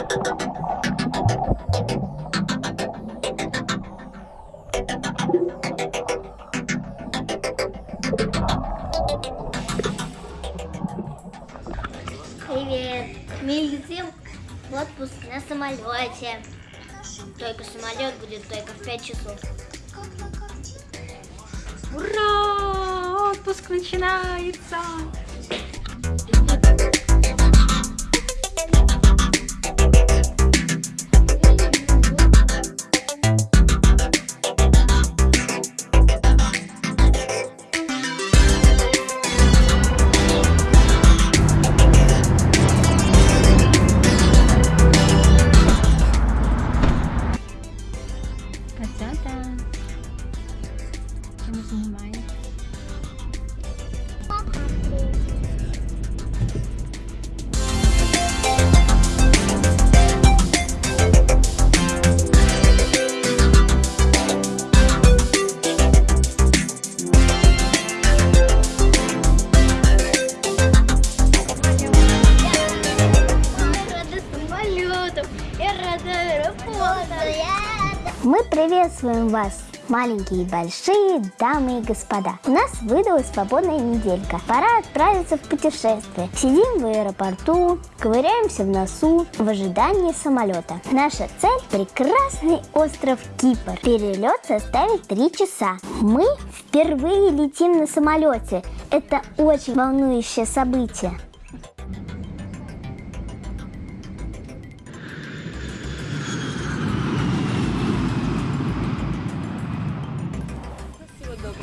Привет! Мы летим в отпуск на самолете. Только самолет будет только в 5 часов. Ура! Отпуск начинается! Я рада аэропортам. Мы приветствуем вас, маленькие и большие, дамы и господа. У нас выдалась свободная неделька. Пора отправиться в путешествие. Сидим в аэропорту, ковыряемся в носу в ожидании самолета. Наша цель – прекрасный остров Кипр. Перелет составит 3 часа. Мы впервые летим на самолете. Это очень волнующее событие.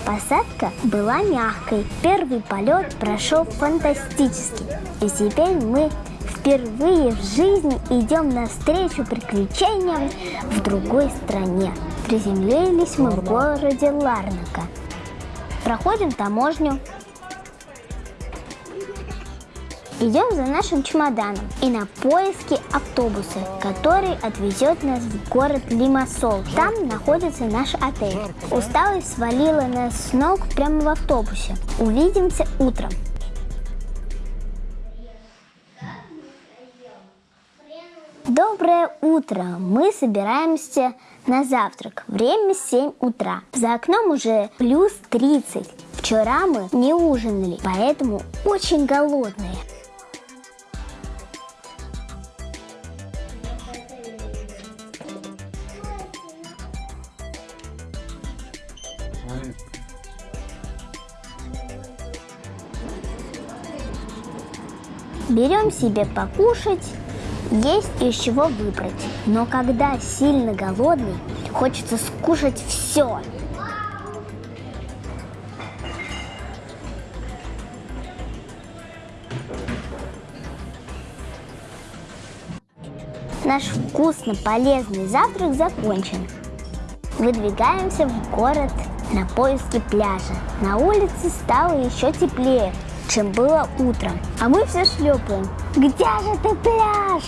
Посадка была мягкой. Первый полет прошел фантастически. И теперь мы впервые в жизни идем навстречу приключениям в другой стране. Приземлились мы в городе Ларнака. Проходим таможню. Идем за нашим чемоданом и на поиски автобуса, который отвезет нас в город Лимассол. Там находится наш отель. Усталость свалила нас с ног прямо в автобусе. Увидимся утром. Доброе утро! Мы собираемся на завтрак. Время 7 утра. За окном уже плюс 30. Вчера мы не ужинали, поэтому очень голодные. Берем себе покушать, есть из чего выбрать. Но когда сильно голодный, хочется скушать все. Наш вкусно полезный завтрак закончен. Выдвигаемся в город на поиски пляжа. На улице стало еще теплее, чем было утром. А мы все шлепаем. Где же ты пляж?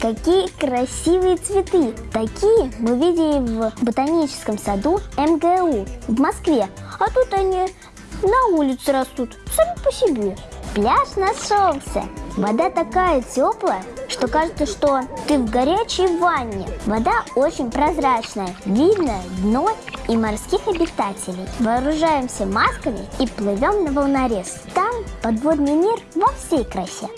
Какие красивые цветы! Такие мы видели в ботаническом саду МГУ в Москве. А тут они на улице растут, сами по себе. Пляж нашелся. Вода такая теплая, что кажется, что ты в горячей ванне. Вода очень прозрачная, видно дно и морских обитателей. Вооружаемся масками и плывем на волнорез. Там подводный мир во всей красе.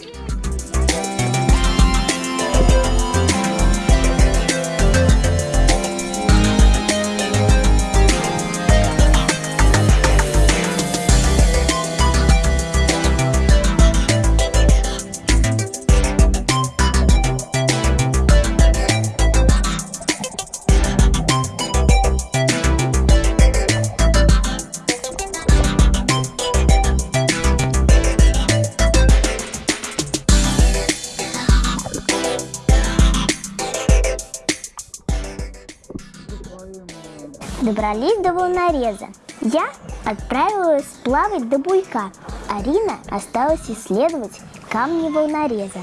Добрались до волнореза. Я отправилась плавать до буйка. Арина осталась исследовать камни волнореза.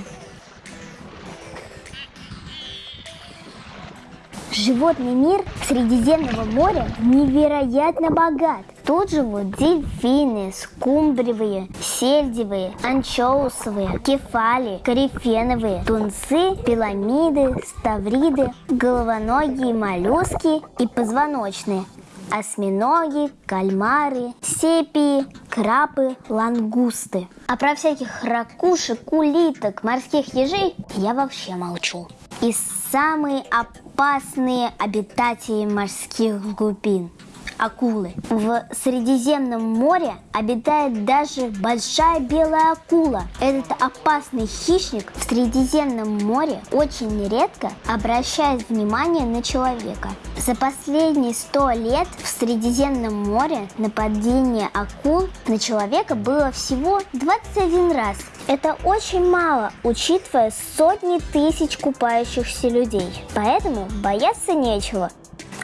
Животный мир Средиземного моря невероятно богат. Тут живут дельфины, скумбриевые, сельдевые, анчоусовые, кефали, корифеновые, тунцы, пиламиды, ставриды, головоногие моллюски и позвоночные, осьминоги, кальмары, сепии, крабы, лангусты. А про всяких ракушек, улиток, морских ежей я вообще молчу. И самые опасные обитатели морских глубин – акулы. В Средиземном море обитает даже большая белая акула. Этот опасный хищник в Средиземном море очень редко обращает внимание на человека. За последние сто лет в Средиземном море нападение акул на человека было всего 21 раз. Это очень мало, учитывая сотни тысяч купающихся людей. Поэтому бояться нечего.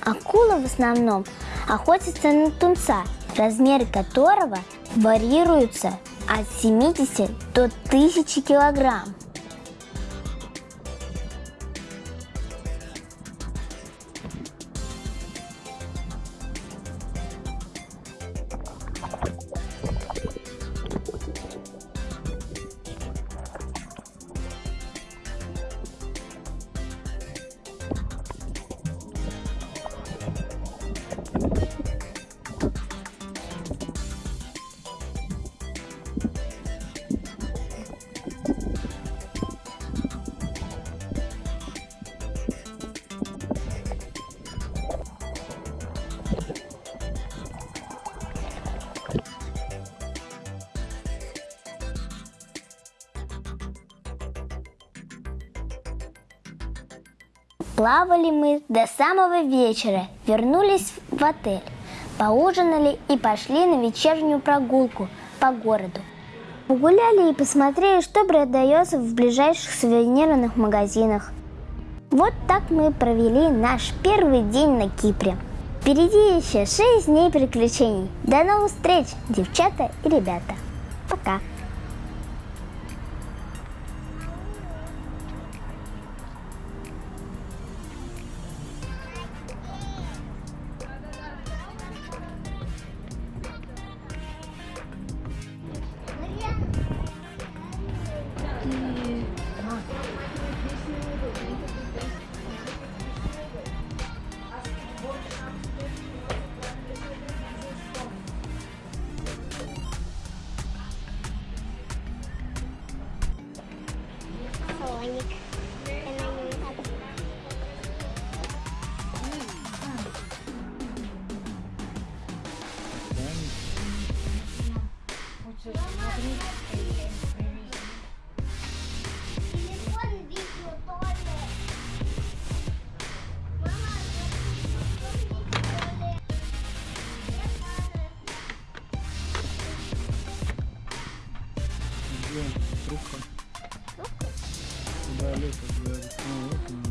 Акула в основном охотится на тунца, размеры которого варьируются от 70 до 1000 килограмм. Плавали мы до самого вечера, вернулись в отель, поужинали и пошли на вечернюю прогулку по городу. Погуляли и посмотрели, что продается в ближайших сувенирных магазинах. Вот так мы провели наш первый день на Кипре. Впереди еще 6 дней приключений. До новых встреч, девчата и ребята. Пока. Dominic. I look at the.